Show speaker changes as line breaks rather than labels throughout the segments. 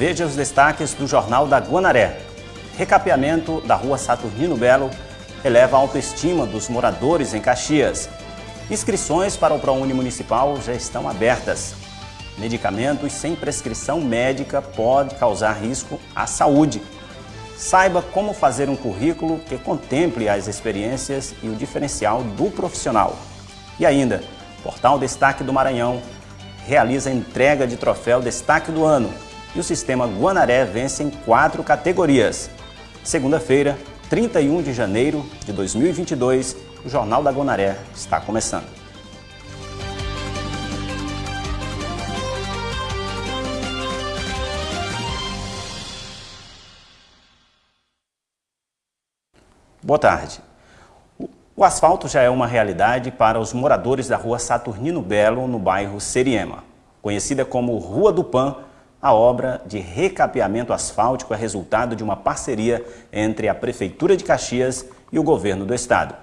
Veja os destaques do Jornal da Guanaré. Recapeamento da rua Saturnino Belo eleva a autoestima dos moradores em Caxias. Inscrições para o ProUni Municipal já estão abertas. Medicamentos sem prescrição médica podem causar risco à saúde. Saiba como fazer um currículo que contemple as experiências e o diferencial do profissional. E ainda, Portal Destaque do Maranhão realiza entrega de troféu Destaque do Ano e o sistema Guanaré vence em quatro categorias. Segunda-feira, 31 de janeiro de 2022, o Jornal da Guanaré está começando. Boa tarde. O asfalto já é uma realidade para os moradores da rua Saturnino Belo, no bairro Seriema. Conhecida como Rua do Pan, a obra de recapeamento asfáltico é resultado de uma parceria entre a Prefeitura de Caxias e o governo do estado.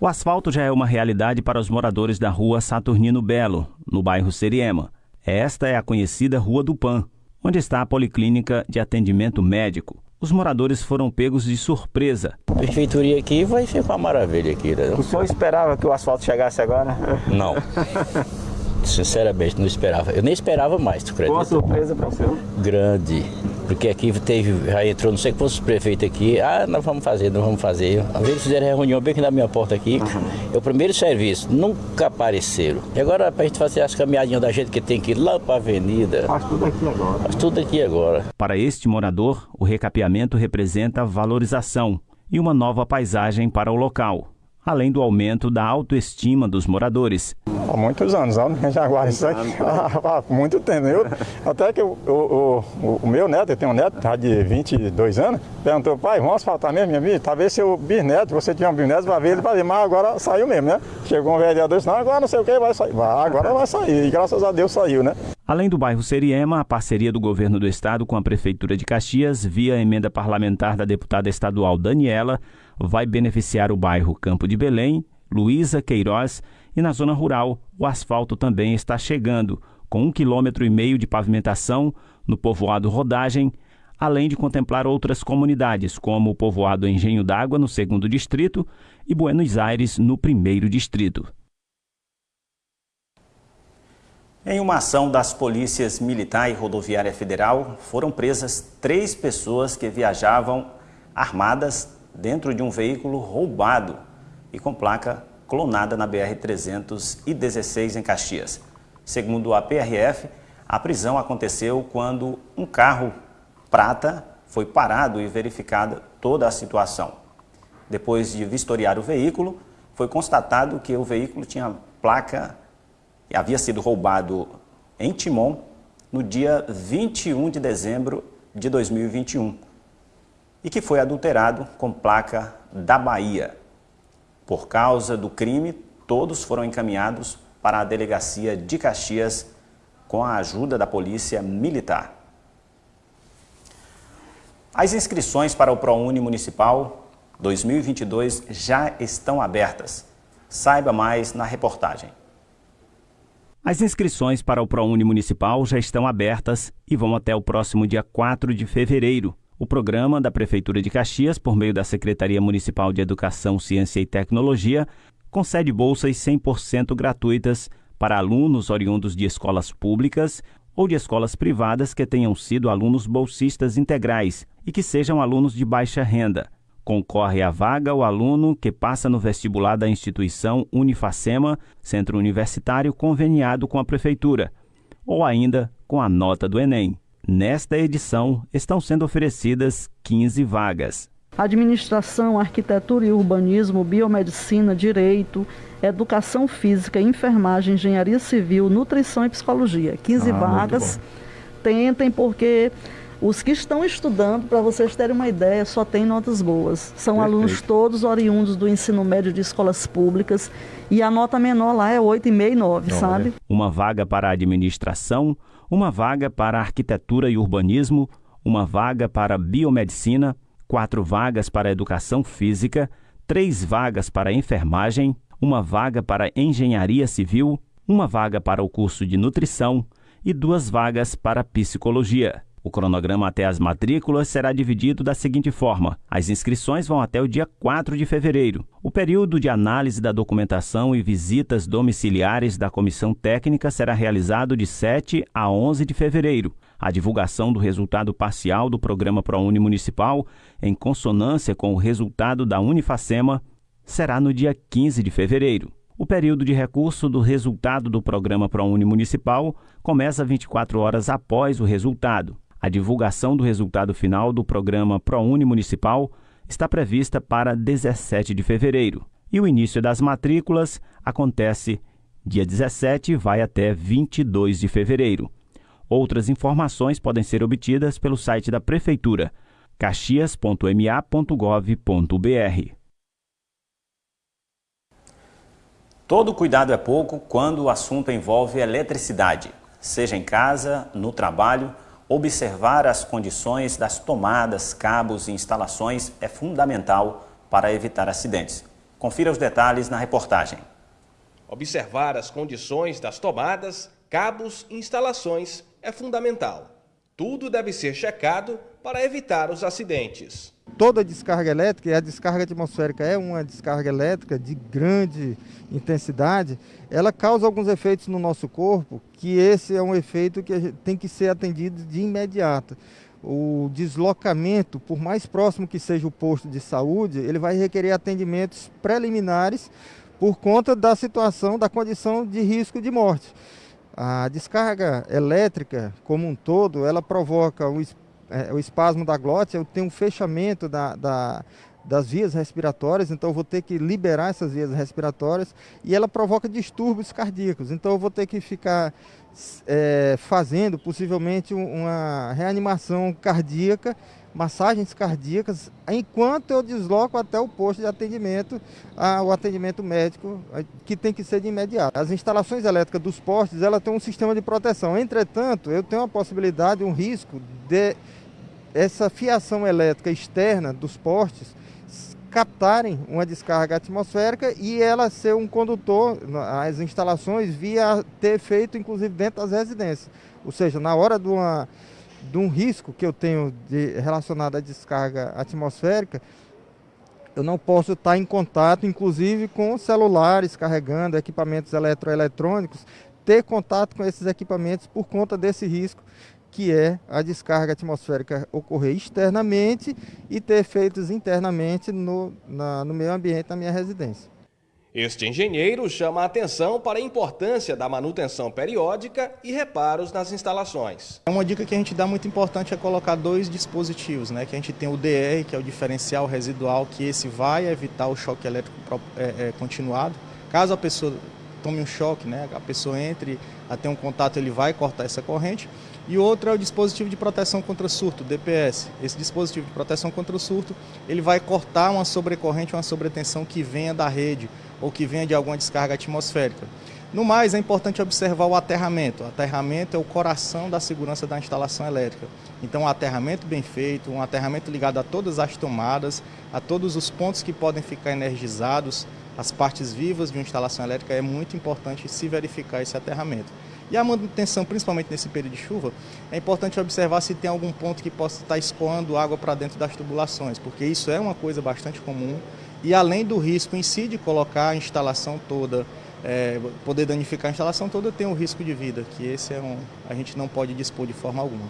O asfalto já é uma realidade para os moradores da rua Saturnino Belo, no bairro Seriema. Esta é a conhecida Rua do Pan, onde está a Policlínica de Atendimento Médico, os moradores foram pegos de surpresa.
A prefeitura aqui vai ser uma maravilha aqui. Né?
O senhor esperava que o asfalto chegasse agora?
Não. Sinceramente, não esperava. Eu nem esperava mais, tu acredita?
Boa surpresa para o senhor?
Grande. Porque aqui teve, já entrou não sei quantos prefeitos aqui. Ah, nós vamos fazer, nós vamos fazer. Às vezes fizeram reunião bem aqui na minha porta aqui. Uhum. É o primeiro serviço, nunca apareceram. E agora para a gente fazer as caminhadinhas da gente que tem que ir lá para a avenida.
Faz tudo aqui agora.
Faz tudo aqui agora.
Para este morador, o recapeamento representa valorização e uma nova paisagem para o local além do aumento da autoestima dos moradores.
Há muitos anos, já guardo isso aqui há muito tempo. Eu, até que o, o, o, o, meu neto, eu tenho um neto tá de 22 anos, perguntou, pai, vamos asfaltar mesmo, minha filha? Talvez seu bisneto, você tinha um bisneto, vai ver ele fazer, mas agora saiu mesmo, né? Chegou um vereador e disse, não, agora não sei o que, vai sair. Vai, agora vai sair, e graças a Deus saiu, né?
Além do bairro Seriema, a parceria do governo do estado com a Prefeitura de Caxias, via emenda parlamentar da deputada estadual Daniela, vai beneficiar o bairro Campo de Belém, Luísa Queiroz e na zona rural o asfalto também está chegando, com um quilômetro e meio de pavimentação no povoado Rodagem, além de contemplar outras comunidades, como o povoado Engenho d'Água, no segundo distrito, e Buenos Aires, no primeiro distrito. Em uma ação das polícias militar e rodoviária federal, foram presas três pessoas que viajavam armadas dentro de um veículo roubado e com placa clonada na BR-316 em Caxias. Segundo a PRF, a prisão aconteceu quando um carro prata foi parado e verificada toda a situação. Depois de vistoriar o veículo, foi constatado que o veículo tinha placa e havia sido roubado em Timon no dia 21 de dezembro de 2021 e que foi adulterado com placa da Bahia. Por causa do crime, todos foram encaminhados para a delegacia de Caxias com a ajuda da polícia militar. As inscrições para o ProUni Municipal 2022 já estão abertas. Saiba mais na reportagem. As inscrições para o ProUni Municipal já estão abertas e vão até o próximo dia 4 de fevereiro. O programa da Prefeitura de Caxias, por meio da Secretaria Municipal de Educação, Ciência e Tecnologia, concede bolsas 100% gratuitas para alunos oriundos de escolas públicas ou de escolas privadas que tenham sido alunos bolsistas integrais e que sejam alunos de baixa renda. Concorre à vaga o aluno que passa no vestibular da instituição Unifacema, centro universitário conveniado com a Prefeitura, ou ainda com a nota do Enem. Nesta edição, estão sendo oferecidas 15 vagas.
Administração, Arquitetura e Urbanismo, Biomedicina, Direito, Educação Física, Enfermagem, Engenharia Civil, Nutrição e Psicologia. 15 ah, vagas. Tentem, porque os que estão estudando, para vocês terem uma ideia, só tem notas boas. São Perfeito. alunos todos oriundos do ensino médio de escolas públicas e a nota menor lá é 8,5 e 9, sabe?
Uma vaga para administração, uma vaga para arquitetura e urbanismo, uma vaga para biomedicina, quatro vagas para educação física, três vagas para enfermagem, uma vaga para engenharia civil, uma vaga para o curso de nutrição e duas vagas para psicologia. O cronograma até as matrículas será dividido da seguinte forma: as inscrições vão até o dia 4 de fevereiro. O período de análise da documentação e visitas domiciliares da comissão técnica será realizado de 7 a 11 de fevereiro. A divulgação do resultado parcial do programa ProUni Municipal, em consonância com o resultado da Unifacema, será no dia 15 de fevereiro. O período de recurso do resultado do programa ProUni Municipal começa 24 horas após o resultado. A divulgação do resultado final do programa ProUni Municipal está prevista para 17 de fevereiro e o início das matrículas acontece dia 17 e vai até 22 de fevereiro. Outras informações podem ser obtidas pelo site da Prefeitura, caxias.ma.gov.br. Todo cuidado é pouco quando o assunto envolve eletricidade, seja em casa, no trabalho observar as condições das tomadas, cabos e instalações é fundamental para evitar acidentes. Confira os detalhes na reportagem.
Observar as condições das tomadas, cabos e instalações é fundamental. Tudo deve ser checado para evitar os acidentes
toda descarga elétrica, e a descarga atmosférica é uma descarga elétrica de grande intensidade, ela causa alguns efeitos no nosso corpo, que esse é um efeito que tem que ser atendido de imediato. O deslocamento, por mais próximo que seja o posto de saúde, ele vai requerer atendimentos preliminares por conta da situação, da condição de risco de morte. A descarga elétrica, como um todo, ela provoca um é, o espasmo da glote, eu tenho um fechamento da, da, das vias respiratórias, então eu vou ter que liberar essas vias respiratórias e ela provoca distúrbios cardíacos. Então eu vou ter que ficar é, fazendo possivelmente uma reanimação cardíaca, massagens cardíacas, enquanto eu desloco até o posto de atendimento, a, o atendimento médico, que tem que ser de imediato. As instalações elétricas dos postes, ela tem um sistema de proteção. Entretanto, eu tenho a possibilidade, um risco de essa fiação elétrica externa dos postes captarem uma descarga atmosférica e ela ser um condutor, as instalações via ter feito inclusive dentro das residências. Ou seja, na hora de, uma, de um risco que eu tenho de, relacionado à descarga atmosférica, eu não posso estar em contato, inclusive, com celulares carregando equipamentos eletroeletrônicos, ter contato com esses equipamentos por conta desse risco que é a descarga atmosférica ocorrer externamente e ter efeitos internamente no, na, no meio ambiente da minha residência.
Este engenheiro chama a atenção para a importância da manutenção periódica e reparos nas instalações.
Uma dica que a gente dá muito importante é colocar dois dispositivos, né? que a gente tem o DR, que é o diferencial residual, que esse vai evitar o choque elétrico é, é, continuado. Caso a pessoa tome um choque, né? a pessoa entre a ter um contato, ele vai cortar essa corrente. E outro é o dispositivo de proteção contra surto, DPS. Esse dispositivo de proteção contra surto, ele vai cortar uma sobrecorrente, uma sobretensão que venha da rede ou que venha de alguma descarga atmosférica. No mais, é importante observar o aterramento. O aterramento é o coração da segurança da instalação elétrica. Então, um aterramento bem feito, um aterramento ligado a todas as tomadas, a todos os pontos que podem ficar energizados, as partes vivas de uma instalação elétrica, é muito importante se verificar esse aterramento. E a manutenção, principalmente nesse período de chuva, é importante observar se tem algum ponto que possa estar escoando água para dentro das tubulações, porque isso é uma coisa bastante comum. E além do risco em si de colocar a instalação toda, é, poder danificar a instalação toda, tem o risco de vida, que esse é um, a gente não pode dispor de forma alguma.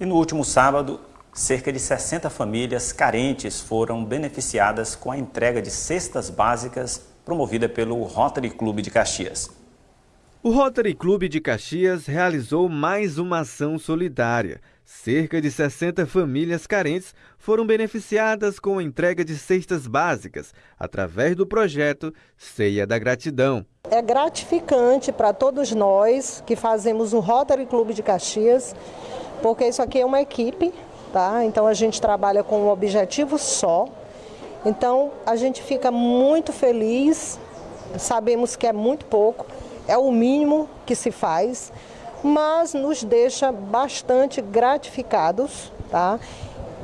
E no último sábado, cerca de 60 famílias carentes foram beneficiadas com a entrega de cestas básicas promovida pelo Rotary Clube de Caxias.
O Rotary Clube de Caxias realizou mais uma ação solidária. Cerca de 60 famílias carentes foram beneficiadas com a entrega de cestas básicas através do projeto Ceia da Gratidão.
É gratificante para todos nós que fazemos o Rotary Clube de Caxias, porque isso aqui é uma equipe, tá? Então a gente trabalha com um objetivo só, então a gente fica muito feliz, sabemos que é muito pouco, é o mínimo que se faz, mas nos deixa bastante gratificados tá?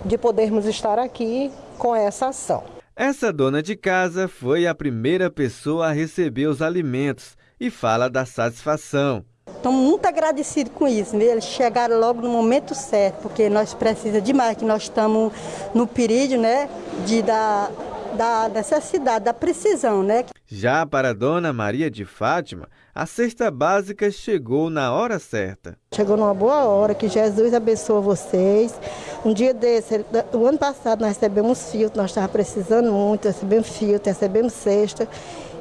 de podermos estar aqui com essa ação.
Essa dona de casa foi a primeira pessoa a receber os alimentos e fala da satisfação.
Estamos muito agradecidos com isso, né? eles chegaram logo no momento certo, porque nós precisamos demais, que nós estamos no período né, de, da, da necessidade, da precisão. Né?
Já para a dona Maria de Fátima, a cesta básica chegou na hora certa.
Chegou numa boa hora, que Jesus abençoe vocês. Um dia desse, o ano passado nós recebemos filtro, nós estávamos precisando muito, recebemos filtro, recebemos cesta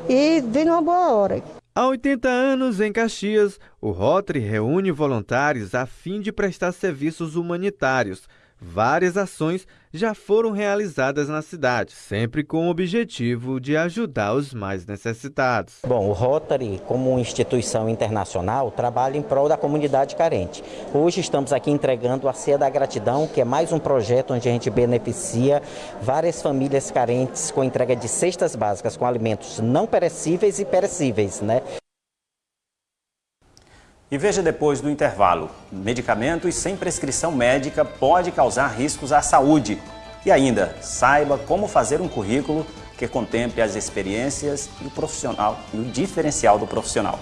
e veio numa boa hora.
Há 80 anos, em Caxias, o Rotary reúne voluntários a fim de prestar serviços humanitários. Várias ações já foram realizadas na cidade, sempre com o objetivo de ajudar os mais necessitados.
Bom, o Rotary, como instituição internacional, trabalha em prol da comunidade carente. Hoje estamos aqui entregando a Ceia da Gratidão, que é mais um projeto onde a gente beneficia várias famílias carentes com entrega de cestas básicas com alimentos não perecíveis e perecíveis, né?
E veja depois do intervalo, medicamentos sem prescrição médica pode causar riscos à saúde. E ainda, saiba como fazer um currículo que contemple as experiências e o profissional e o diferencial do profissional.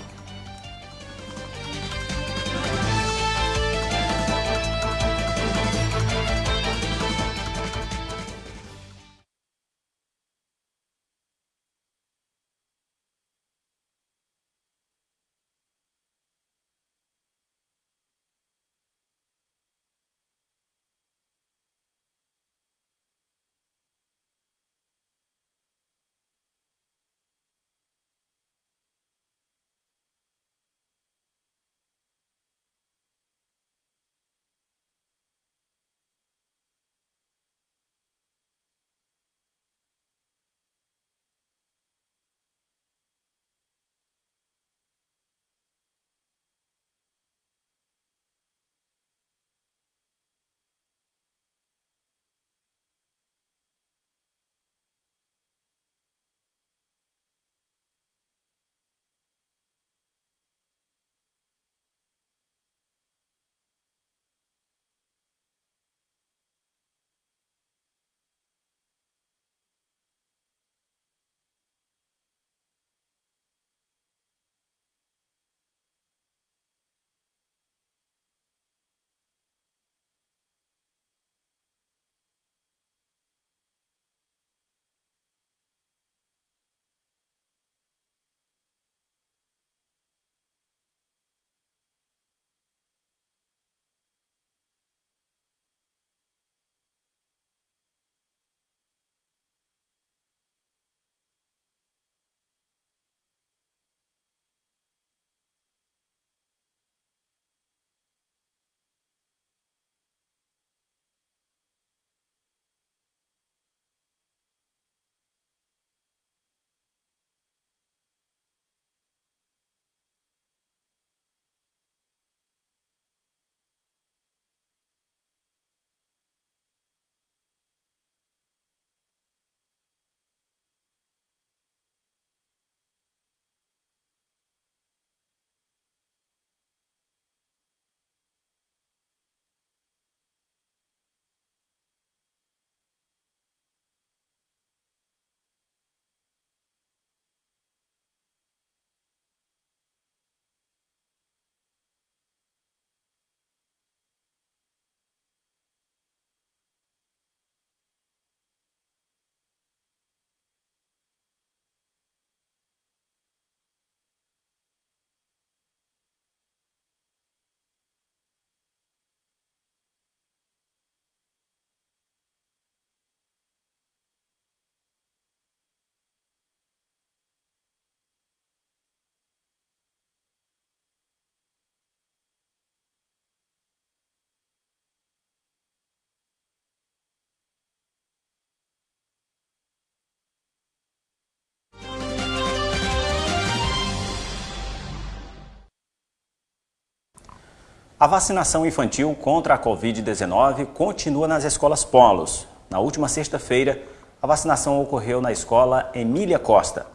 A vacinação infantil contra a Covid-19 continua nas escolas polos. Na última sexta-feira, a vacinação ocorreu na escola Emília Costa.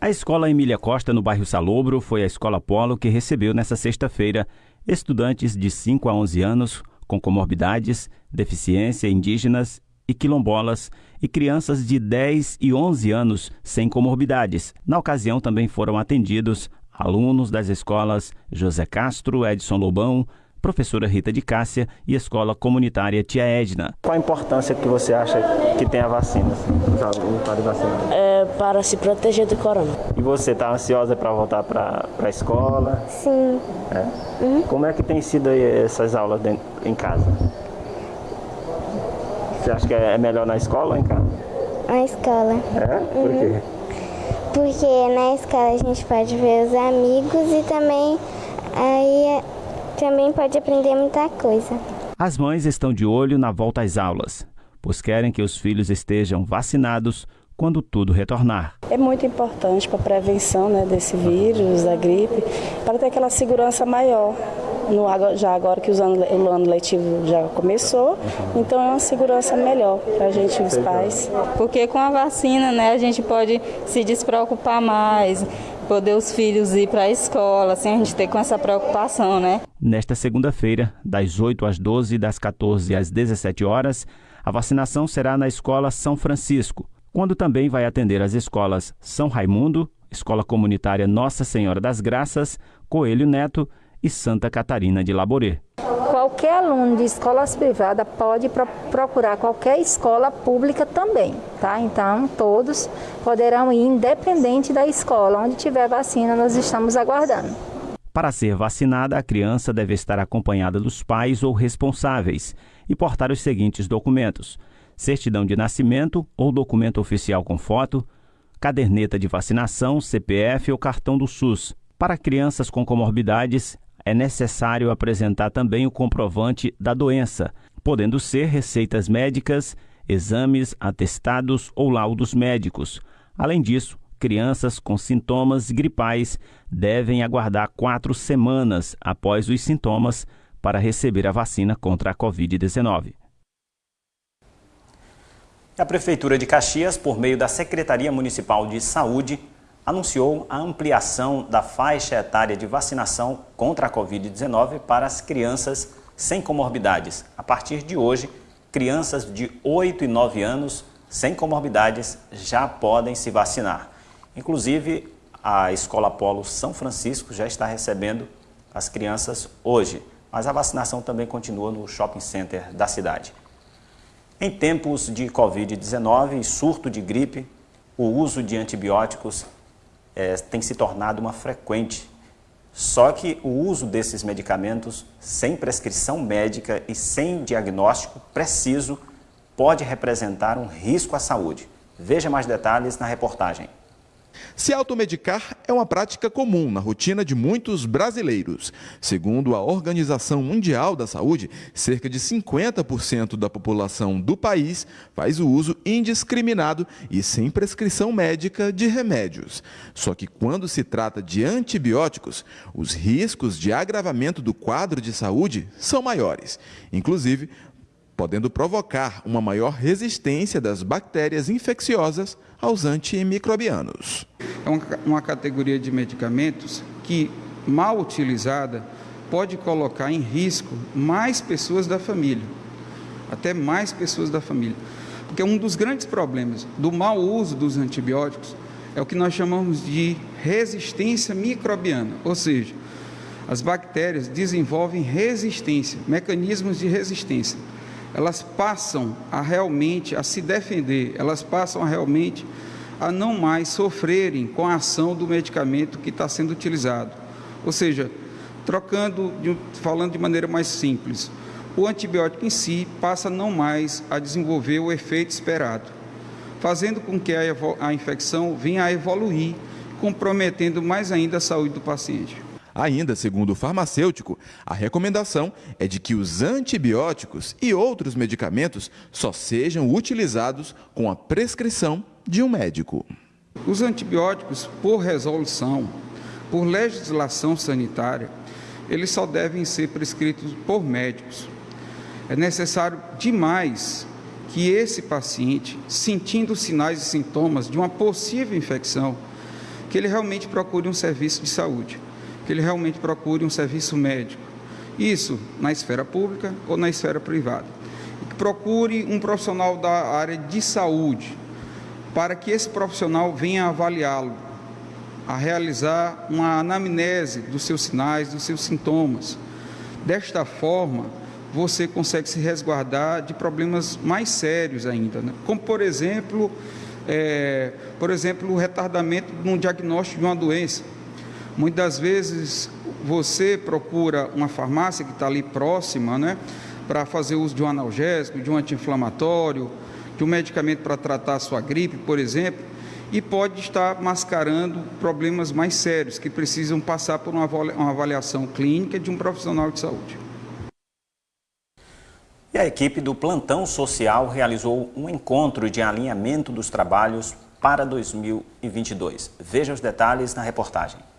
A escola Emília Costa, no bairro Salobro, foi a escola polo que recebeu nesta sexta-feira estudantes de 5 a 11 anos com comorbidades, deficiência, indígenas e quilombolas e crianças de 10 e 11 anos sem comorbidades. Na ocasião, também foram atendidos
alunos das escolas José Castro, Edson Lobão, professora Rita de Cássia e escola comunitária Tia Edna.
Qual a importância que você acha que tem a vacina, os alunos para vacinar?
É para se proteger do corona.
E você está ansiosa para voltar para a escola?
Sim.
É? Uhum. Como é que tem sido essas aulas dentro, em casa? Você acha que é melhor na escola ou em casa?
Na escola.
É? Por
uhum.
quê?
Porque na escola a gente pode ver os amigos e também aí também pode aprender muita coisa.
As mães estão de olho na volta às aulas, pois querem que os filhos estejam vacinados quando tudo retornar.
É muito importante para a prevenção né, desse vírus, da gripe, para ter aquela segurança maior. No, já agora que o ano, o ano letivo já começou, então é uma segurança melhor para a gente, os pais.
Porque com a vacina, né, a gente pode se despreocupar mais, poder os filhos ir para a escola, sem a gente ter com essa preocupação, né?
Nesta segunda-feira, das 8 às 12 e das 14 às 17 horas, a vacinação será na Escola São Francisco, quando também vai atender as escolas São Raimundo, Escola Comunitária Nossa Senhora das Graças, Coelho Neto e Santa Catarina de Laborê.
Qualquer aluno de escolas privadas pode pro procurar qualquer escola pública também, tá? Então, todos poderão ir independente da escola. Onde tiver vacina, nós estamos aguardando.
Para ser vacinada, a criança deve estar acompanhada dos pais ou responsáveis e portar os seguintes documentos: certidão de nascimento ou documento oficial com foto, caderneta de vacinação, CPF ou cartão do SUS. Para crianças com comorbidades, é necessário apresentar também o comprovante da doença, podendo ser receitas médicas, exames, atestados ou laudos médicos. Além disso, crianças com sintomas gripais devem aguardar quatro semanas após os sintomas para receber a vacina contra a Covid-19.
A Prefeitura de Caxias, por meio da Secretaria Municipal de Saúde, anunciou a ampliação da faixa etária de vacinação contra a Covid-19 para as crianças sem comorbidades. A partir de hoje, crianças de 8 e 9 anos sem comorbidades já podem se vacinar. Inclusive, a Escola Polo São Francisco já está recebendo as crianças hoje, mas a vacinação também continua no shopping center da cidade. Em tempos de Covid-19 e surto de gripe, o uso de antibióticos é, tem se tornado uma frequente. Só que o uso desses medicamentos sem prescrição médica e sem diagnóstico preciso pode representar um risco à saúde. Veja mais detalhes na reportagem.
Se automedicar é uma prática comum na rotina de muitos brasileiros. Segundo a Organização Mundial da Saúde, cerca de 50% da população do país faz o uso indiscriminado e sem prescrição médica de remédios. Só que quando se trata de antibióticos, os riscos de agravamento do quadro de saúde são maiores. Inclusive, podendo provocar uma maior resistência das bactérias infecciosas aos antimicrobianos.
É uma, categoria de medicamentos que, mal utilizada, pode colocar em risco mais pessoas da família, até mais pessoas da família. Porque um dos grandes problemas do mau uso dos antibióticos é o que nós chamamos de resistência microbiana, ou seja, as bactérias desenvolvem resistência, mecanismos de resistência elas passam a realmente a se defender, elas passam a realmente a não mais sofrerem com a ação do medicamento que está sendo utilizado. Ou seja, trocando, falando de maneira mais simples, o antibiótico em si passa não mais a desenvolver o efeito esperado, fazendo com que a, a infecção venha a evoluir, comprometendo mais ainda a saúde do paciente.
Ainda, segundo o farmacêutico, a recomendação é de que os antibióticos e outros medicamentos só sejam utilizados com a prescrição de um médico.
Os antibióticos, por resolução, por legislação sanitária, eles só devem ser prescritos por médicos. É necessário demais que esse paciente, sentindo sinais e sintomas de uma possível infecção, que ele realmente procure um serviço de saúde que ele realmente procure um serviço médico. Isso na esfera pública ou na esfera privada. Que procure um profissional da área de saúde, para que esse profissional venha avaliá-lo a realizar uma anamnese dos seus sinais, dos seus sintomas. Desta forma, você consegue se resguardar de problemas mais sérios ainda, né? como por exemplo, é, por exemplo, o retardamento no diagnóstico de uma doença. Muitas vezes você procura uma farmácia que está ali próxima, né, para fazer uso de um analgésico, de um anti-inflamatório, de um medicamento para tratar a sua gripe, por exemplo, e pode estar mascarando problemas mais sérios que precisam passar por uma avaliação clínica de um profissional de saúde.
E a equipe do Plantão Social realizou um encontro de alinhamento dos trabalhos para 2022. Veja os detalhes na reportagem.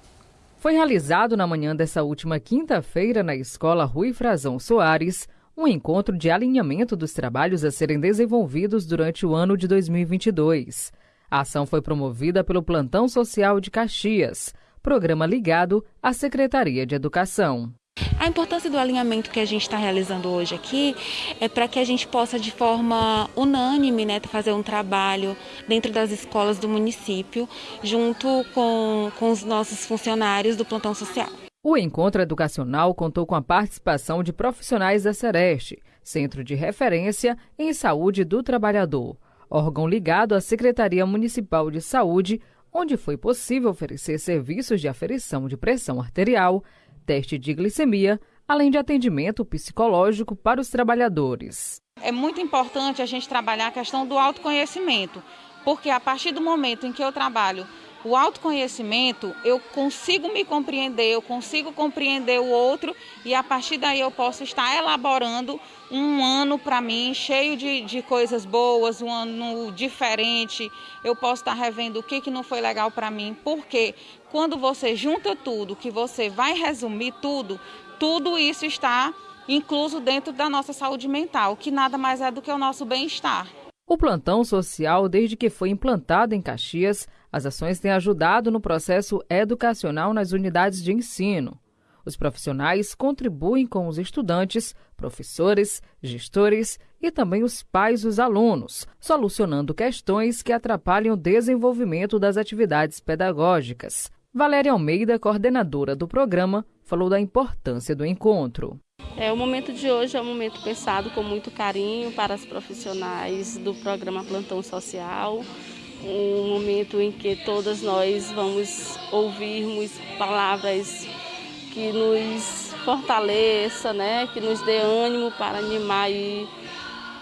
Foi realizado na manhã dessa última quinta-feira na Escola Rui Frazão Soares um encontro de alinhamento dos trabalhos a serem desenvolvidos durante o ano de 2022. A ação foi promovida pelo Plantão Social de Caxias, programa ligado à Secretaria de Educação.
A importância do alinhamento que a gente está realizando hoje aqui é para que a gente possa, de forma unânime, né, fazer um trabalho dentro das escolas do município, junto com, com os nossos funcionários do plantão social.
O encontro educacional contou com a participação de profissionais da Sereste, Centro de Referência em Saúde do Trabalhador, órgão ligado à Secretaria Municipal de Saúde, onde foi possível oferecer serviços de aferição de pressão arterial, teste de glicemia, além de atendimento psicológico para os trabalhadores.
É muito importante a gente trabalhar a questão do autoconhecimento, porque a partir do momento em que eu trabalho o autoconhecimento, eu consigo me compreender, eu consigo compreender o outro e a partir daí eu posso estar elaborando um ano para mim cheio de, de coisas boas, um ano diferente. Eu posso estar revendo o que, que não foi legal para mim, porque quando você junta tudo, que você vai resumir tudo, tudo isso está incluso dentro da nossa saúde mental, que nada mais é do que o nosso bem-estar.
O plantão social, desde que foi implantado em Caxias, as ações têm ajudado no processo educacional nas unidades de ensino. Os profissionais contribuem com os estudantes, professores, gestores e também os pais dos alunos, solucionando questões que atrapalham o desenvolvimento das atividades pedagógicas. Valéria Almeida, coordenadora do programa, falou da importância do encontro.
É, o momento de hoje é um momento pensado com muito carinho para os profissionais do programa Plantão Social um momento em que todas nós vamos ouvirmos palavras que nos fortaleça, né, que nos dê ânimo para animar e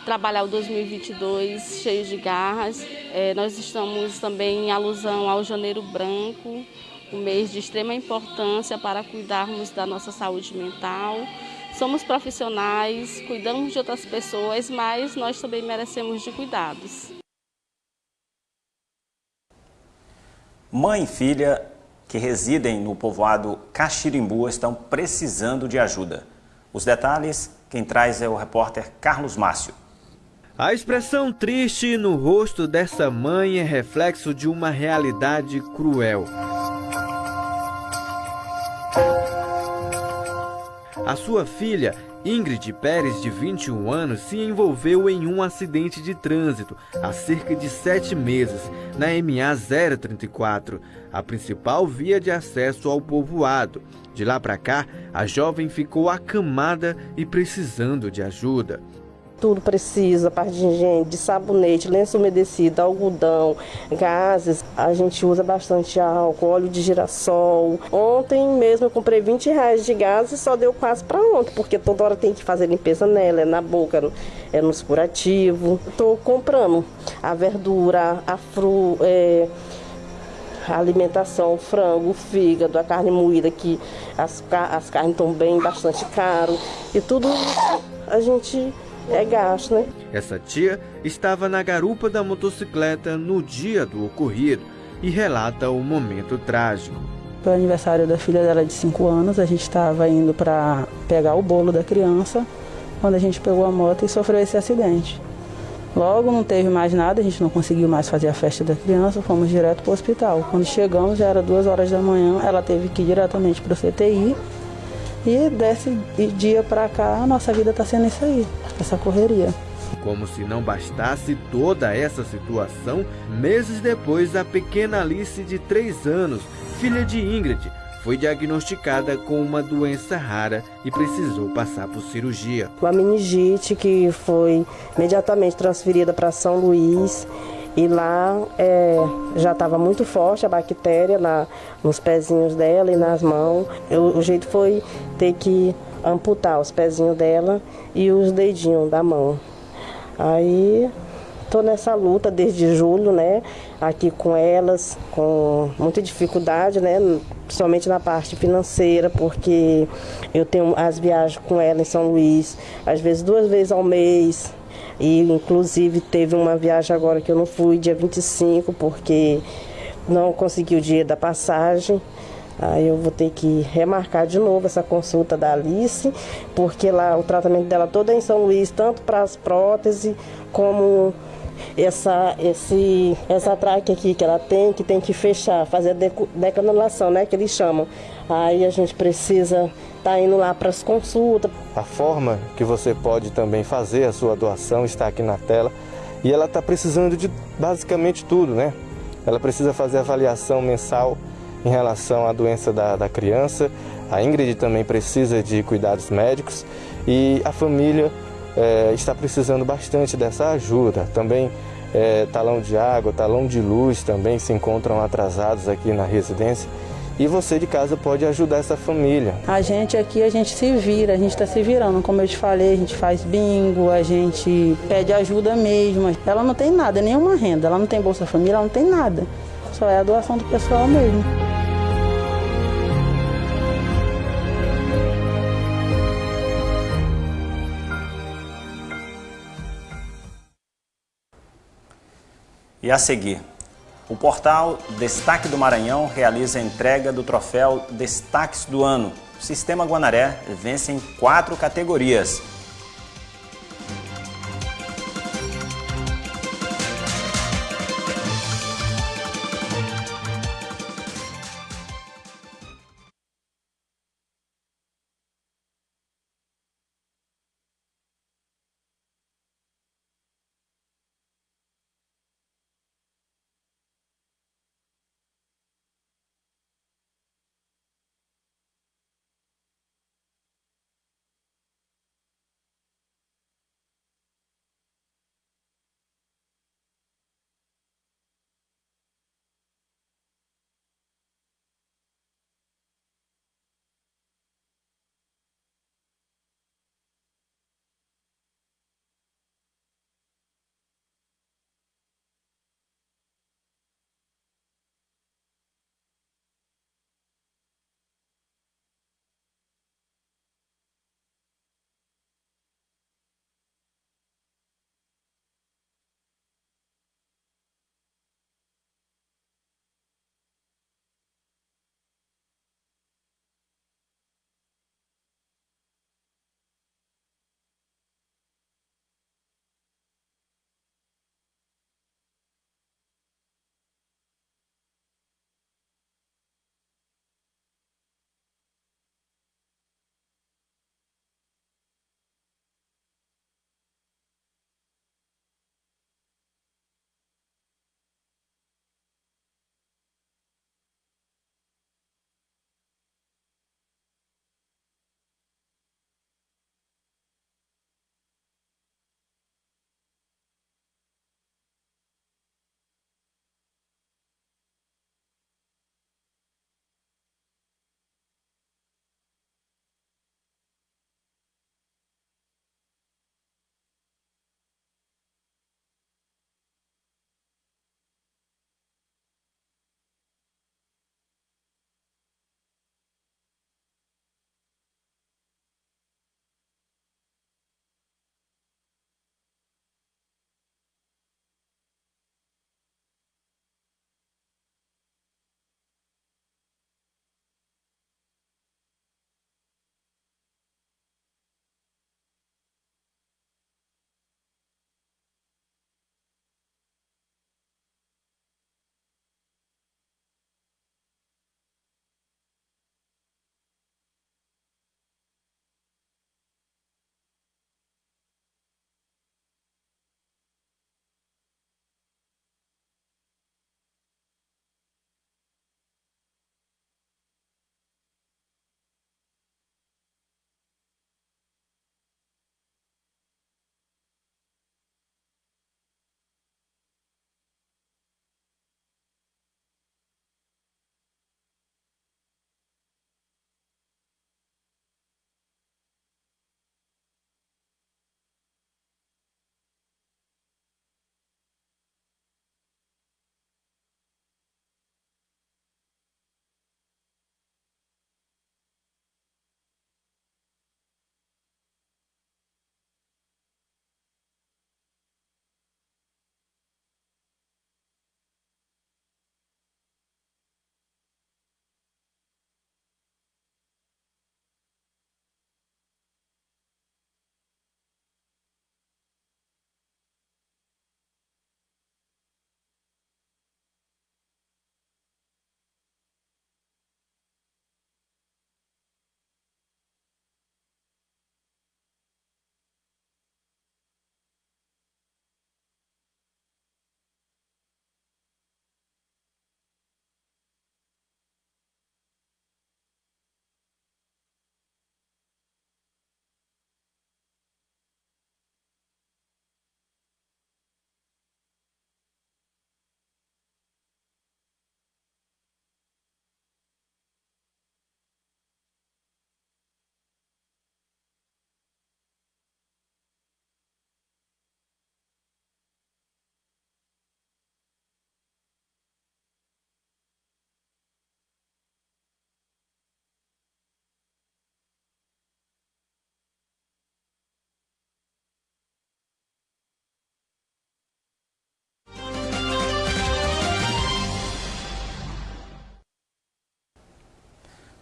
trabalhar o 2022 cheio de garras. É, nós estamos também em alusão ao Janeiro Branco, um mês de extrema importância para cuidarmos da nossa saúde mental. Somos profissionais, cuidamos de outras pessoas, mas nós também merecemos de cuidados.
Mãe e filha que residem no povoado Caxirimbu estão precisando de ajuda. Os detalhes, quem traz é o repórter Carlos Márcio.
A expressão triste no rosto dessa mãe é reflexo de uma realidade cruel. A sua filha Ingrid Pérez, de 21 anos, se envolveu em um acidente de trânsito há cerca de sete meses na MA 034, a principal via de acesso ao povoado. De lá para cá, a jovem ficou acamada e precisando de ajuda
tudo precisa, parte de higiene, de sabonete, lenço umedecido, algodão, gases. A gente usa bastante álcool, óleo de girassol. Ontem mesmo eu comprei 20 reais de gás e só deu quase para ontem, porque toda hora tem que fazer limpeza nela, é na boca, é nos curativos. Estou comprando a verdura, a fru, é, a alimentação, o frango, o fígado, a carne moída, que as, as carnes estão bem bastante caro. E tudo a gente é gasto, né?
Essa tia estava na garupa da motocicleta no dia do ocorrido e relata o momento trágico.
Foi o aniversário da filha dela de 5 anos, a gente estava indo para pegar o bolo da criança, quando a gente pegou a moto e sofreu esse acidente. Logo não teve mais nada, a gente não conseguiu mais fazer a festa da criança, fomos direto para o hospital. Quando chegamos, já era duas horas da manhã, ela teve que ir diretamente para o CTI e desse dia para cá, a nossa vida está sendo isso aí, essa correria.
Como se não bastasse toda essa situação, meses depois, a pequena Alice, de 3 anos, filha de Ingrid foi diagnosticada com uma doença rara e precisou passar por cirurgia.
Uma meningite que foi imediatamente transferida para São Luís e lá é, já estava muito forte a bactéria na, nos pezinhos dela e nas mãos. Eu, o jeito foi ter que amputar os pezinhos dela e os dedinhos da mão. Aí estou nessa luta desde julho, né? Aqui com elas, com muita dificuldade, né? Principalmente na parte financeira, porque eu tenho as viagens com ela em São Luís, às vezes duas vezes ao mês. E inclusive teve uma viagem agora que eu não fui, dia 25, porque não consegui o dia da passagem. Aí eu vou ter que remarcar de novo essa consulta da Alice, porque lá o tratamento dela todo é em São Luís, tanto para as próteses como essa, esse, essa traque aqui que ela tem, que tem que fechar, fazer a decanulação, né, que eles chamam. Aí a gente precisa estar tá indo lá para as consultas.
A forma que você pode também fazer a sua doação está aqui na tela. E ela está precisando de basicamente tudo, né? Ela precisa fazer avaliação mensal em relação à doença da, da criança. A Ingrid também precisa de cuidados médicos e a família é, está precisando bastante dessa ajuda. Também é, talão de água, talão de luz também se encontram atrasados aqui na residência. E você de casa pode ajudar essa família.
A gente aqui, a gente se vira, a gente está se virando. Como eu te falei, a gente faz bingo, a gente pede ajuda mesmo. Ela não tem nada, nenhuma renda, ela não tem Bolsa Família, ela não tem nada. Só é a doação do pessoal mesmo.
E a seguir, o portal Destaque do Maranhão realiza a entrega do troféu Destaques do Ano. O Sistema Guanaré vence em quatro categorias.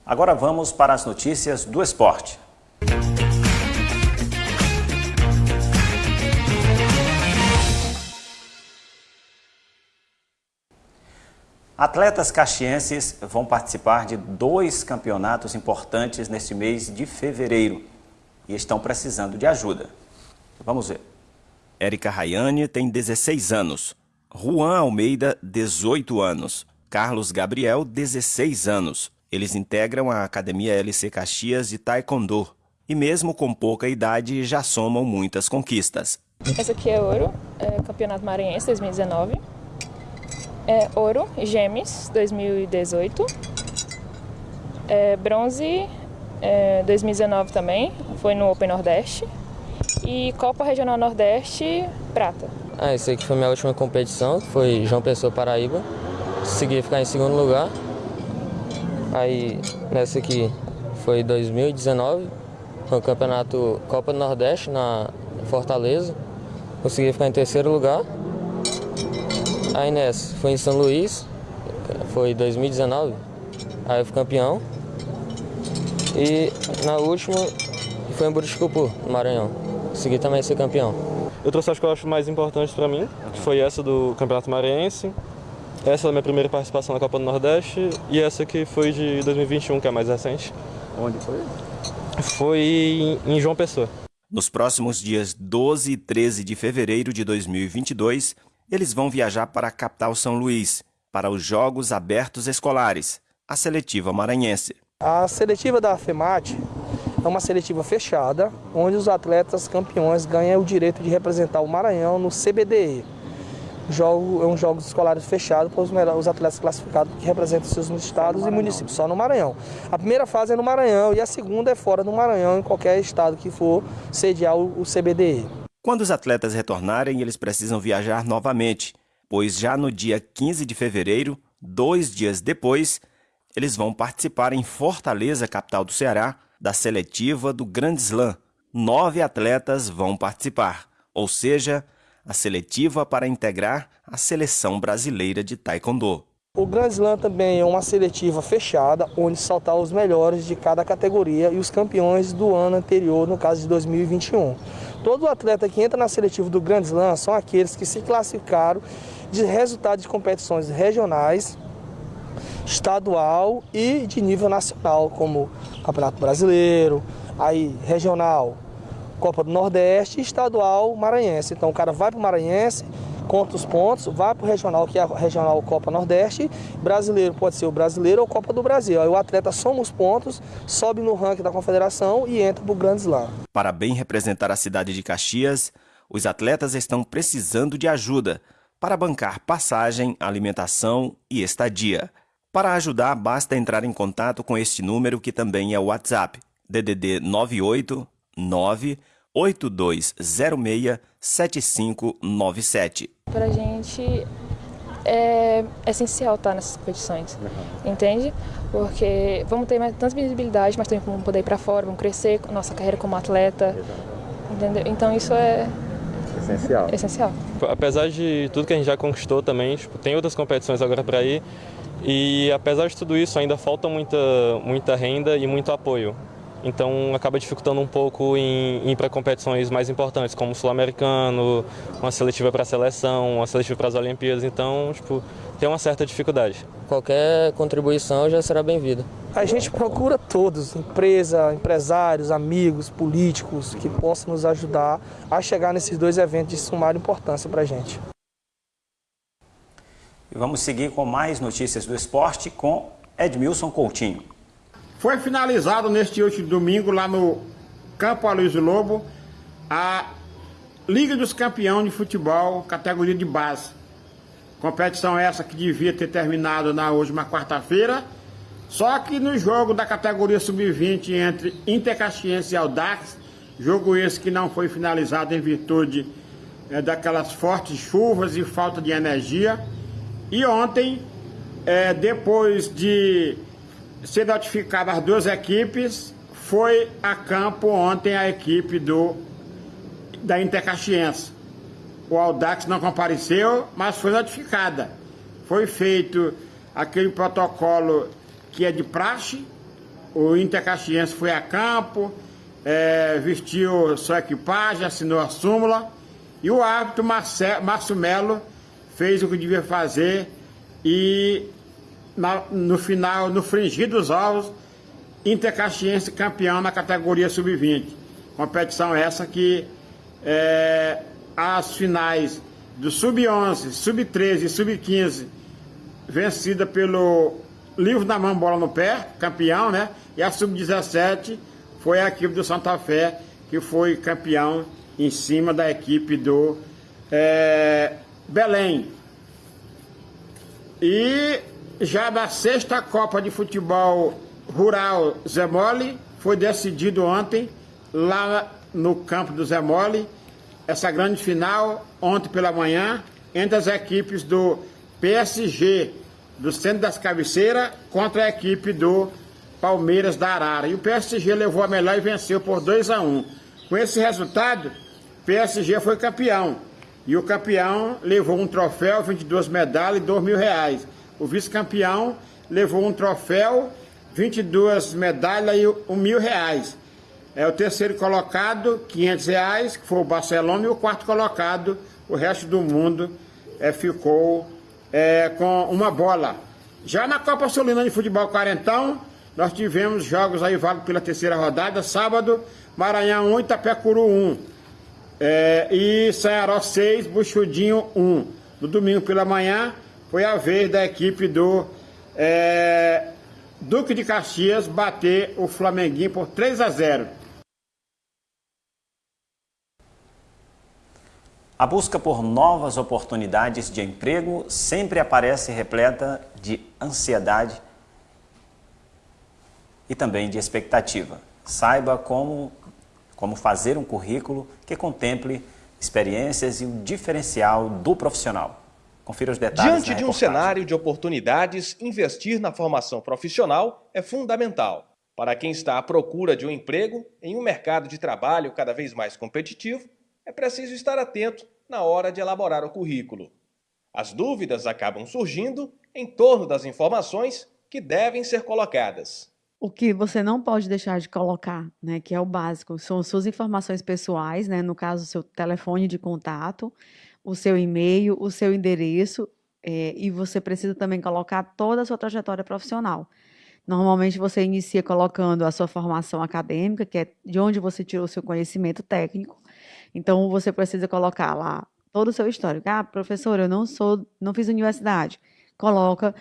Agora vamos para as notícias do esporte. Atletas caxienses vão participar de dois campeonatos importantes neste mês de fevereiro e estão precisando de ajuda. Vamos ver. Érica Rayane tem 16 anos, Juan Almeida, 18 anos, Carlos Gabriel, 16 anos. Eles integram a Academia LC Caxias de Taekwondo e, mesmo com pouca idade, já somam muitas conquistas.
Esse aqui é ouro, é Campeonato Maranhense 2019 é, ouro, Gêmeos, 2018. É, bronze, é, 2019 também, foi no Open Nordeste. E Copa Regional Nordeste, prata.
Ah, esse aqui foi minha última competição, foi João Pessoa Paraíba. Consegui ficar em segundo lugar. Aí nessa aqui foi 2019, foi o campeonato Copa do Nordeste na Fortaleza. Consegui ficar em terceiro lugar. Aí nessa, foi em São Luís, foi 2019, aí eu fui campeão. E na última foi em Buriticupu, no Maranhão. Consegui também ser campeão.
Eu trouxe as que eu acho mais importantes para mim, que foi essa do Campeonato Maranhense, essa é a minha primeira participação na Copa do Nordeste e essa que foi de 2021, que é mais recente.
Onde foi?
Foi em João Pessoa.
Nos próximos dias 12 e 13 de fevereiro de 2022, eles vão viajar para a capital São Luís, para os Jogos Abertos Escolares, a seletiva maranhense.
A seletiva da FEMAT é uma seletiva fechada, onde os atletas campeões ganham o direito de representar o Maranhão no CBDE. Jogo, é um jogo escolares fechado para os, os atletas classificados que representam seus estados e municípios, só no Maranhão. A primeira fase é no Maranhão e a segunda é fora do Maranhão, em qualquer estado que for sediar o, o CBDE.
Quando os atletas retornarem, eles precisam viajar novamente, pois já no dia 15 de fevereiro, dois dias depois, eles vão participar em Fortaleza, capital do Ceará, da seletiva do Grand Slam. Nove atletas vão participar, ou seja, a seletiva para integrar a seleção brasileira de Taekwondo.
O Grand Slam também é uma seletiva fechada, onde saltar os melhores de cada categoria e os campeões do ano anterior, no caso de 2021. Todo atleta que entra na seletiva do Grand Slam são aqueles que se classificaram de resultados de competições regionais, estadual e de nível nacional, como Campeonato Brasileiro, aí regional, Copa do Nordeste e estadual maranhense. Então o cara vai para o Maranhense, conta os pontos, vai para o regional, que é a regional Copa Nordeste, brasileiro pode ser o brasileiro ou Copa do Brasil. Aí o atleta soma os pontos, sobe no ranking da confederação e entra para o Grand Slam.
Para bem representar a cidade de Caxias, os atletas estão precisando de ajuda para bancar passagem, alimentação e estadia. Para ajudar, basta entrar em contato com este número que também é o WhatsApp, DDD 989 8206 7597.
Para a gente é essencial estar nessas competições, uhum. entende? Porque vamos ter mais, tanta visibilidade, mas também vamos poder ir para fora, vamos crescer nossa carreira como atleta, entendeu? Então isso é
essencial.
essencial.
Apesar de tudo que a gente já conquistou também, tipo, tem outras competições agora para ir e apesar de tudo isso ainda falta muita, muita renda e muito apoio. Então acaba dificultando um pouco em, em ir para competições mais importantes, como o Sul-Americano, uma seletiva para a seleção, uma seletiva para as Olimpíadas. Então, tipo, tem uma certa dificuldade.
Qualquer contribuição já será bem-vinda.
A gente procura todos, empresa, empresários, amigos, políticos, que possam nos ajudar a chegar nesses dois eventos de sumar importância para a gente.
E vamos seguir com mais notícias do esporte com Edmilson Coutinho.
Foi finalizado neste último domingo lá no Campo Aloysio Lobo a Liga dos Campeões de Futebol, categoria de base. Competição essa que devia ter terminado na última quarta-feira, só que no jogo da categoria sub-20 entre Intercaxiense e Aldax, jogo esse que não foi finalizado em virtude é, daquelas fortes chuvas e falta de energia. E ontem, é, depois de ser notificada as duas equipes, foi a campo ontem a equipe do da Intercaxiense. O Aldax não compareceu, mas foi notificada. Foi feito aquele protocolo que é de praxe, o Inter Caxiense foi a campo, é, vestiu sua equipagem, assinou a súmula e o árbitro Márcio Melo fez o que devia fazer e na, no final, no fringir dos ovos, Inter Caxiense campeão na categoria sub-20. Competição essa que é, as finais do sub-11, sub-13 e sub-15 vencida pelo Livro da Mão Bola no Pé, campeão, né? E a sub-17 foi a equipe do Santa Fé que foi campeão em cima da equipe do é, Belém. E já da sexta Copa de Futebol Rural Zé Mole, foi decidido ontem, lá no campo do Zé Mole, essa grande final, ontem pela manhã, entre as equipes do PSG, do Centro das Cabeceiras, contra a equipe do Palmeiras da Arara. E o PSG levou a melhor e venceu por 2 a 1 Com esse resultado, o PSG foi campeão. E o campeão levou um troféu, 22 medalhas e 2 mil reais. O vice-campeão levou um troféu, 22 medalhas e 1 mil reais. É o terceiro colocado, 500 reais, que foi o Barcelona, e o quarto colocado, o resto do mundo, é, ficou é, com uma bola. Já na Copa Solina de Futebol Quarentão, nós tivemos jogos aí válidos pela terceira rodada, sábado, Maranhão 1, Itapecuru 1. É, e Sanharó 6, Buchudinho 1. No domingo pela manhã foi a vez da equipe do é, Duque de Caxias bater o Flamenguinho por 3 a 0.
A busca por novas oportunidades de emprego sempre aparece repleta de ansiedade e também de expectativa. Saiba como como fazer um currículo que contemple experiências e o diferencial do profissional. Confira os detalhes
Diante de um cenário de oportunidades, investir na formação profissional é fundamental. Para quem está à procura de um emprego em um mercado de trabalho cada vez mais competitivo, é preciso estar atento na hora de elaborar o currículo. As dúvidas acabam surgindo em torno das informações que devem ser colocadas.
O que você não pode deixar de colocar, né, que é o básico, são suas informações pessoais, né, no caso, seu telefone de contato, o seu e-mail, o seu endereço, é, e você precisa também colocar toda a sua trajetória profissional. Normalmente você inicia colocando a sua formação acadêmica, que é de onde você tirou o seu conhecimento técnico. Então você precisa colocar lá todo o seu histórico. Ah, professor, eu não sou, não fiz universidade. Coloca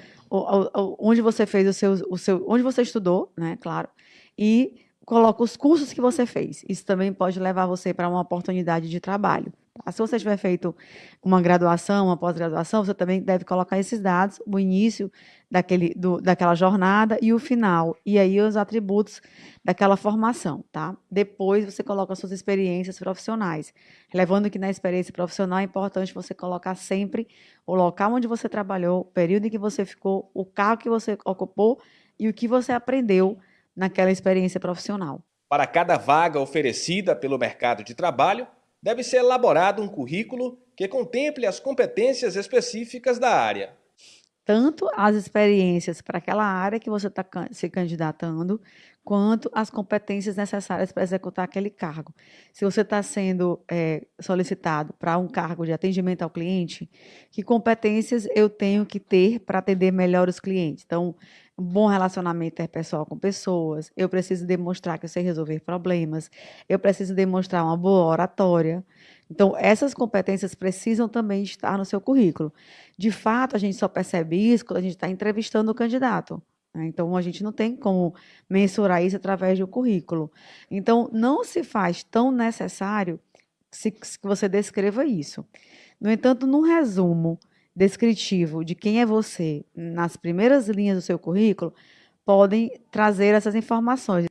onde você fez o seu, o seu, onde você estudou, né, claro, e coloca os cursos que você fez. Isso também pode levar você para uma oportunidade de trabalho. Tá? Se você tiver feito uma graduação, uma pós-graduação, você também deve colocar esses dados, o início daquele, do, daquela jornada e o final, e aí os atributos daquela formação, tá? Depois você coloca suas experiências profissionais, levando que na experiência profissional é importante você colocar sempre o local onde você trabalhou, o período em que você ficou, o cargo que você ocupou e o que você aprendeu naquela experiência profissional.
Para cada vaga oferecida pelo mercado de trabalho, deve ser elaborado um currículo que contemple as competências específicas da área.
Tanto as experiências para aquela área que você está se candidatando, quanto as competências necessárias para executar aquele cargo. Se você está sendo é, solicitado para um cargo de atendimento ao cliente, que competências eu tenho que ter para atender melhor os clientes? Então, bom relacionamento interpessoal com pessoas, eu preciso demonstrar que eu sei resolver problemas, eu preciso demonstrar uma boa oratória. Então, essas competências precisam também estar no seu currículo. De fato, a gente só percebe isso quando a gente está entrevistando o candidato. Né? Então, a gente não tem como mensurar isso através do currículo. Então, não se faz tão necessário que você descreva isso. No entanto, num resumo, descritivo de quem é você nas primeiras linhas do seu currículo podem trazer essas informações.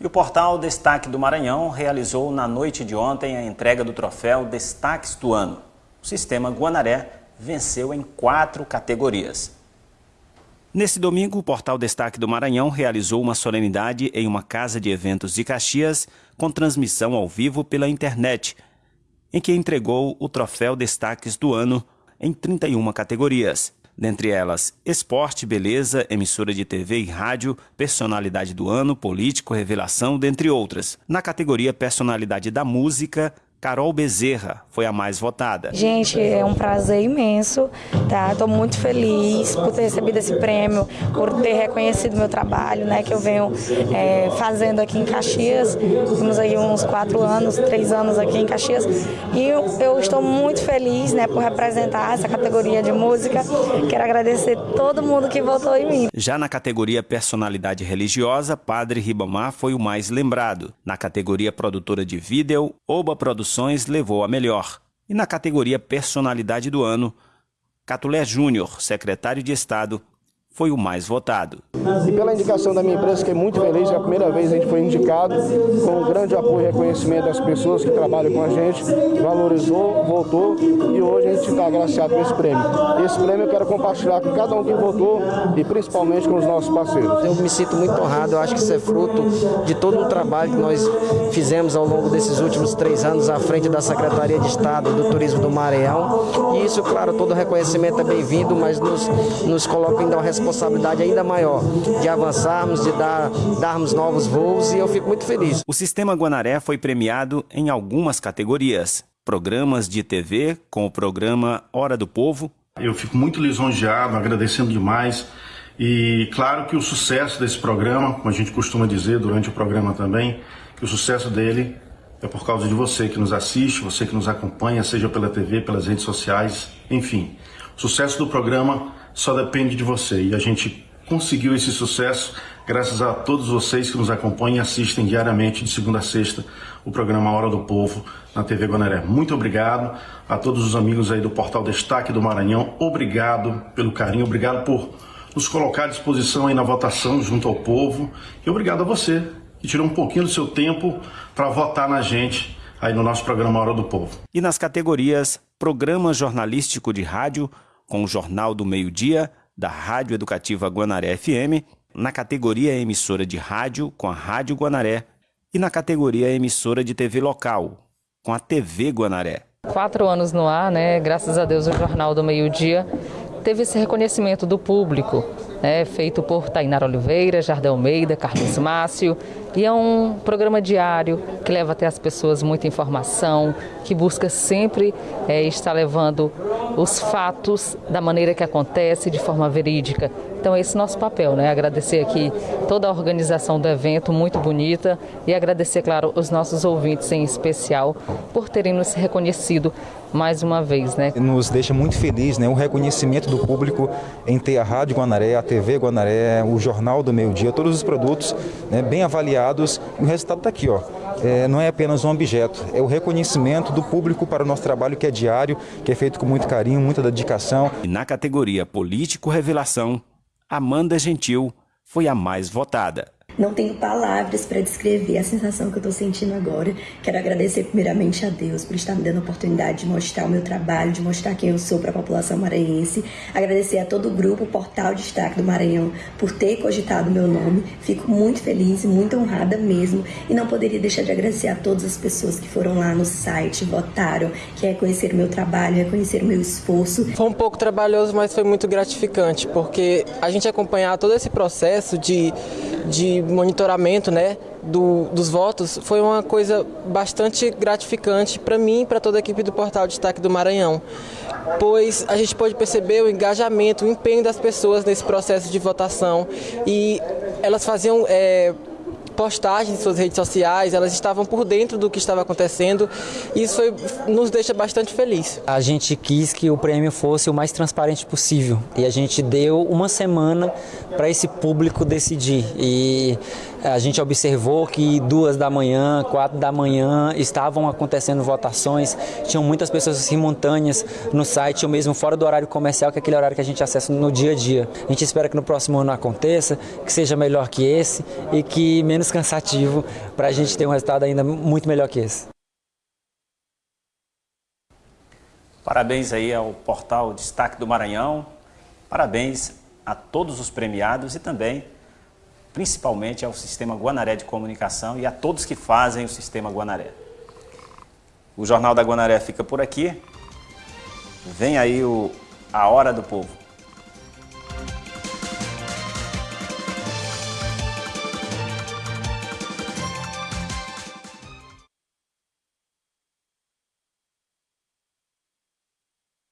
E o portal Destaque do Maranhão realizou na noite de ontem a entrega do troféu Destaques do Ano. O sistema Guanaré venceu em quatro categorias. Nesse domingo, o portal Destaque do Maranhão realizou uma solenidade em uma casa de eventos de Caxias com transmissão ao vivo pela internet, em que entregou o troféu Destaques do Ano em 31 categorias. dentre elas Esporte, Beleza, Emissora de TV e Rádio, Personalidade do Ano, Político, Revelação, dentre outras. Na categoria Personalidade da Música, Carol Bezerra foi a mais votada.
Gente, é um prazer imenso, tá? Estou muito feliz por ter recebido esse prêmio, por ter reconhecido meu trabalho, né? Que eu venho é, fazendo aqui em Caxias. Temos aí uns quatro anos, três anos aqui em Caxias. E eu, eu estou muito feliz, né? Por representar essa categoria de música. Quero agradecer todo mundo que votou em mim.
Já na categoria Personalidade Religiosa, Padre Ribamar foi o mais lembrado. Na categoria Produtora de Vídeo, Oba Produções Produções levou a melhor. E na categoria Personalidade do Ano, Catulé Júnior, secretário de Estado, foi o mais votado.
E pela indicação da minha empresa, fiquei muito feliz, é a primeira vez a gente foi indicado, com um grande apoio e reconhecimento das pessoas que trabalham com a gente, valorizou, votou e hoje a gente está agraciado com esse prêmio. Esse prêmio eu quero compartilhar com cada um que votou e principalmente com os nossos parceiros.
Eu me sinto muito honrado, eu acho que isso é fruto de todo o trabalho que nós fizemos ao longo desses últimos três anos à frente da Secretaria de Estado do Turismo do Maranhão. E isso, claro, todo reconhecimento é bem-vindo, mas nos, nos coloca ainda uma responsabilidade responsabilidade ainda maior de avançarmos, de dar, darmos novos voos e eu fico muito feliz.
O Sistema Guanaré foi premiado em algumas categorias. Programas de TV, com o programa Hora do Povo.
Eu fico muito lisonjeado, agradecendo demais. E claro que o sucesso desse programa, como a gente costuma dizer durante o programa também, que o sucesso dele é por causa de você que nos assiste, você que nos acompanha, seja pela TV, pelas redes sociais, enfim. O sucesso do programa só depende de você. E a gente conseguiu esse sucesso graças a todos vocês que nos acompanham e assistem diariamente, de segunda a sexta, o programa Hora do Povo na TV Guanaré. Muito obrigado a todos os amigos aí do Portal Destaque do Maranhão. Obrigado pelo carinho, obrigado por nos colocar à disposição aí na votação junto ao povo. E obrigado a você que tirou um pouquinho do seu tempo para votar na gente aí no nosso programa Hora do Povo.
E nas categorias Programa Jornalístico de Rádio, com o Jornal do Meio-Dia, da Rádio Educativa Guanaré FM, na categoria Emissora de Rádio, com a Rádio Guanaré, e na categoria Emissora de TV Local, com a TV Guanaré.
Quatro anos no ar, né? Graças a Deus o Jornal do Meio-Dia teve esse reconhecimento do público, né? feito por Tainara Oliveira, Jardel Almeida, Carlos Márcio, e é um programa diário que leva até as pessoas muita informação, que busca sempre é, estar levando os fatos da maneira que acontece, de forma verídica. Então esse é nosso papel, né? Agradecer aqui toda a organização do evento, muito bonita, e agradecer, claro, os nossos ouvintes em especial por terem nos reconhecido mais uma vez, né?
Nos deixa muito feliz, né? O reconhecimento do público em ter a Rádio Guanaré, a TV Guanaré, o Jornal do Meio Dia, todos os produtos né, bem avaliados. E o resultado está aqui, ó. É, não é apenas um objeto, é o reconhecimento do público para o nosso trabalho que é diário, que é feito com muito carinho, muita dedicação.
E na categoria Político Revelação, Amanda Gentil foi a mais votada.
Não tenho palavras para descrever a sensação que eu estou sentindo agora. Quero agradecer primeiramente a Deus por estar me dando a oportunidade de mostrar o meu trabalho, de mostrar quem eu sou para a população maranhense. Agradecer a todo o grupo Portal Destaque do Maranhão por ter cogitado meu nome. Fico muito feliz e muito honrada mesmo. E não poderia deixar de agradecer a todas as pessoas que foram lá no site, votaram, que reconheceram meu trabalho, reconheceram meu esforço.
Foi um pouco trabalhoso, mas foi muito gratificante, porque a gente acompanhar todo esse processo de, de monitoramento né, do, dos votos foi uma coisa bastante gratificante para mim e para toda a equipe do Portal Destaque do Maranhão, pois a gente pode perceber o engajamento, o empenho das pessoas nesse processo de votação e elas faziam é, postagens em suas redes sociais, elas estavam por dentro do que estava acontecendo. E isso foi, nos deixa bastante feliz.
A gente quis que o prêmio fosse o mais transparente possível. E a gente deu uma semana para esse público decidir. E a gente observou que duas da manhã, quatro da manhã estavam acontecendo votações, tinham muitas pessoas simultâneas no site, ou mesmo fora do horário comercial, que é aquele horário que a gente acessa no dia a dia. A gente espera que no próximo ano aconteça, que seja melhor que esse e que menos cansativo para a gente ter um resultado ainda muito melhor que esse.
Parabéns aí ao portal Destaque do Maranhão, parabéns a todos os premiados e também principalmente ao Sistema Guanaré de Comunicação e a todos que fazem o Sistema Guanaré. O Jornal da Guanaré fica por aqui. Vem aí o, a Hora do Povo.